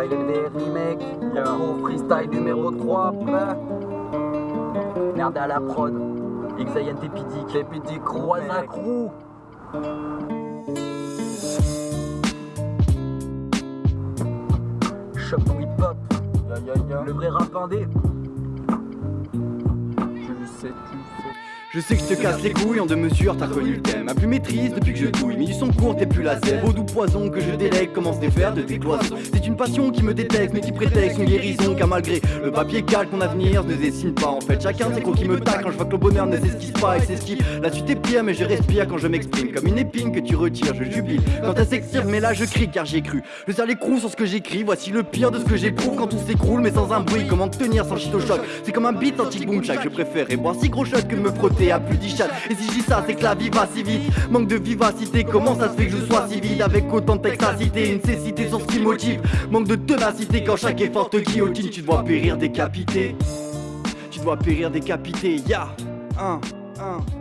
Freestyle LVR remake, Gros freestyle numéro 3, prêt Merde à la prod, Xayen Tepidic, Tepidic, Croisa Crew Shop hip hop, le vrai rap indé Je sais que je te casse les couilles en deux mesures, t'as reconnu le thème. Ma plus maîtrise depuis que je douille, mais du son court, t'es plus la sève. Au doux poison que je délègue commence des faire de tes cloisons. C'est une passion qui me détecte, mais qui prétexte une guérison. Car malgré le papier calque, mon avenir ne dessine pas. En fait, chacun ses crocs qui me tacle quand je vois que le bonheur ne s'esquisse pas et s'esquive. La suite est pire, mais je respire quand je m'exprime. Comme une épine que tu retires, je jubile. Quand elle s'extire, mais là je crie car j'y ai cru. Je serre les crocs sur ce que j'écris, voici le pire de ce que j'éprouve quand tout s'écroule, mais sans un bruit. Comment tenir sans shit au choc? C'est comme un beat anti-boom. Je préfère boire si gros shot que me frotter à plus d'ichat. Et si dis ça, c'est que la vie va si vite. Manque de vivacité, comment ça se fait que je sois si vide avec autant de texacité, une cécité sur ce qui motive. Manque de ténacité quand chaque effort te guillotine, tu dois périr décapité. Tu dois périr décapité, ya, un, un.